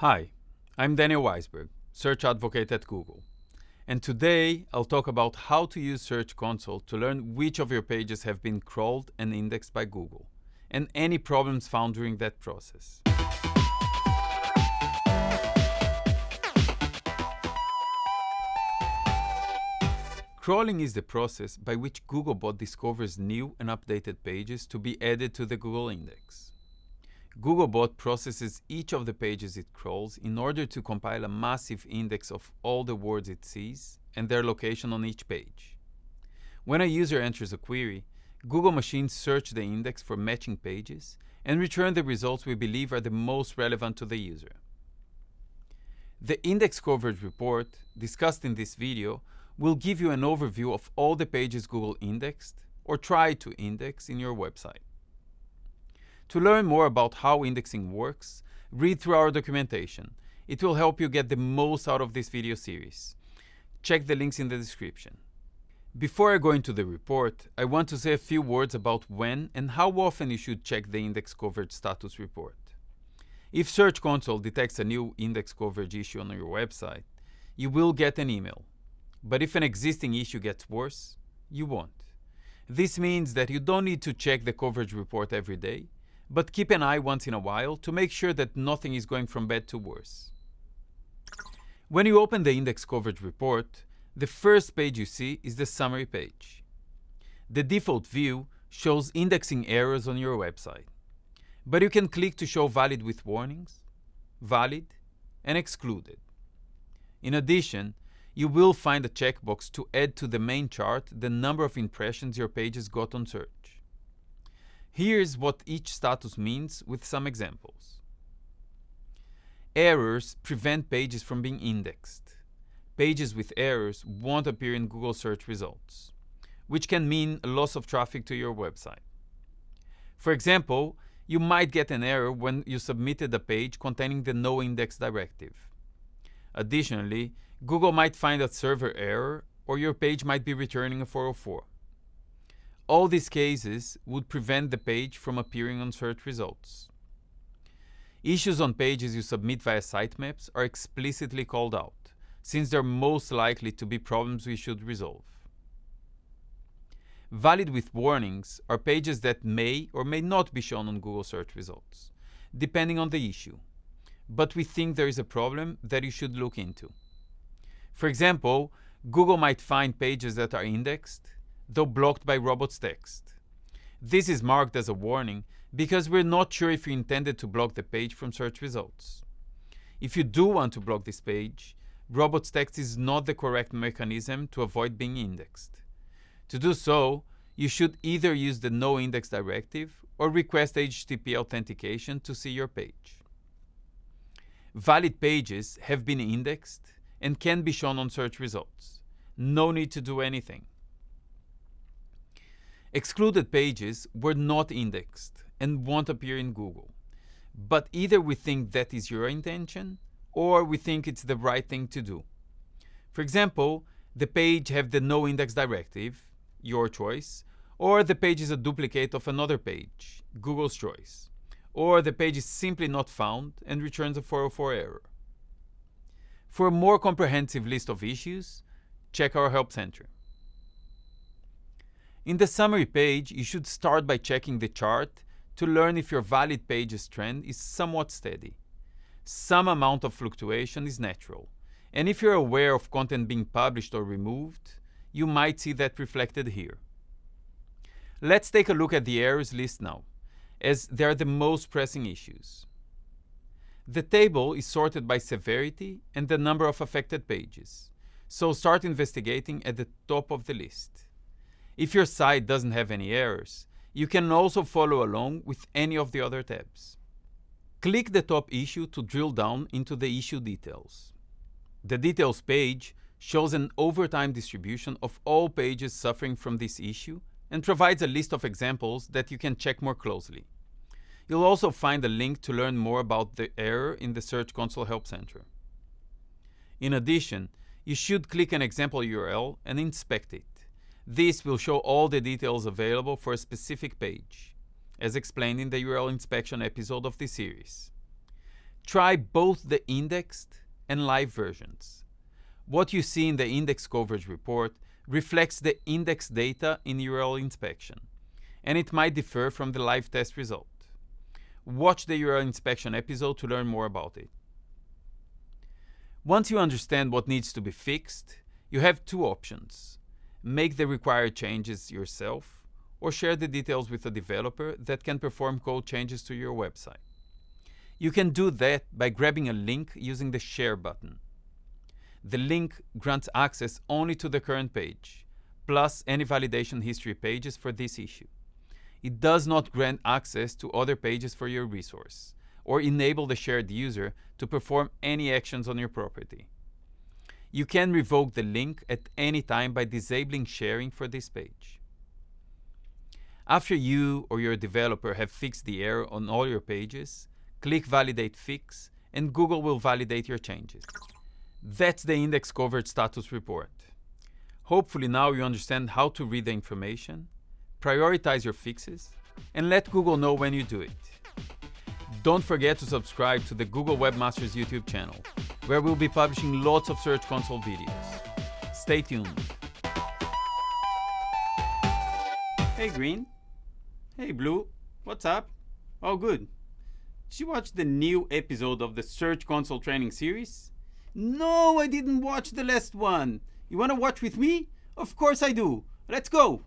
Hi, I'm Daniel Waisberg, Search Advocate at Google. And today I'll talk about how to use Search Console to learn which of your pages have been crawled and indexed by Google, and any problems found during that process. Crawling is the process by which Googlebot discovers new and updated pages to be added to the Google index. Googlebot processes each of the pages it crawls in order to compile a massive index of all the words it sees and their location on each page. When a user enters a query, Google machines search the index for matching pages and return the results we believe are the most relevant to the user. The index coverage report, discussed in this video, will give you an overview of all the pages Google indexed or tried to index in your website. To learn more about how indexing works, read through our documentation. It will help you get the most out of this video series. Check the links in the description. Before I go into the report, I want to say a few words about when and how often you should check the index coverage status report. If Search Console detects a new index coverage issue on your website, you will get an email. But if an existing issue gets worse, you won't. This means that you don't need to check the coverage report every day, but keep an eye once in a while to make sure that nothing is going from bad to worse. When you open the index coverage report, the first page you see is the summary page. The default view shows indexing errors on your website, but you can click to show valid with warnings, valid, and excluded. In addition, you will find a checkbox to add to the main chart the number of impressions your pages got on search. Here's what each status means with some examples. Errors prevent pages from being indexed. Pages with errors won't appear in Google search results, which can mean a loss of traffic to your website. For example, you might get an error when you submitted a page containing the no index directive. Additionally, Google might find a server error or your page might be returning a 404. All these cases would prevent the page from appearing on search results. Issues on pages you submit via sitemaps are explicitly called out, since they're most likely to be problems we should resolve. Valid with warnings are pages that may or may not be shown on Google search results, depending on the issue. But we think there is a problem that you should look into. For example, Google might find pages that are indexed, though blocked by robots text. This is marked as a warning because we're not sure if you intended to block the page from search results. If you do want to block this page, robots text is not the correct mechanism to avoid being indexed. To do so, you should either use the no index directive or request HTTP authentication to see your page. Valid pages have been indexed and can be shown on search results. No need to do anything. Excluded pages were not indexed and won't appear in Google. But either we think that is your intention or we think it's the right thing to do. For example, the page have the no index directive, your choice, or the page is a duplicate of another page, Google's choice, or the page is simply not found and returns a 404 error. For a more comprehensive list of issues, check our Help Center. In the summary page, you should start by checking the chart to learn if your valid pages trend is somewhat steady. Some amount of fluctuation is natural, and if you're aware of content being published or removed, you might see that reflected here. Let's take a look at the errors list now, as they are the most pressing issues. The table is sorted by severity and the number of affected pages. So start investigating at the top of the list. If your site doesn't have any errors, you can also follow along with any of the other tabs. Click the top issue to drill down into the issue details. The details page shows an overtime distribution of all pages suffering from this issue and provides a list of examples that you can check more closely. You'll also find a link to learn more about the error in the Search Console Help Center. In addition, you should click an example URL and inspect it. This will show all the details available for a specific page, as explained in the URL inspection episode of this series. Try both the indexed and live versions. What you see in the index coverage report reflects the index data in URL inspection, and it might differ from the live test result. Watch the URL inspection episode to learn more about it. Once you understand what needs to be fixed, you have two options. Make the required changes yourself, or share the details with a developer that can perform code changes to your website. You can do that by grabbing a link using the Share button. The link grants access only to the current page, plus any validation history pages for this issue. It does not grant access to other pages for your resource, or enable the shared user to perform any actions on your property. You can revoke the link at any time by disabling sharing for this page. After you or your developer have fixed the error on all your pages, click Validate Fix, and Google will validate your changes. That's the index coverage status report. Hopefully now you understand how to read the information, prioritize your fixes, and let Google know when you do it. Don't forget to subscribe to the Google Webmasters YouTube channel, where we'll be publishing lots of Search Console videos. Stay tuned. Hey Green. Hey Blue. What's up? Oh good. Did you watch the new episode of the Search Console training series? No, I didn't watch the last one. You wanna watch with me? Of course I do. Let's go!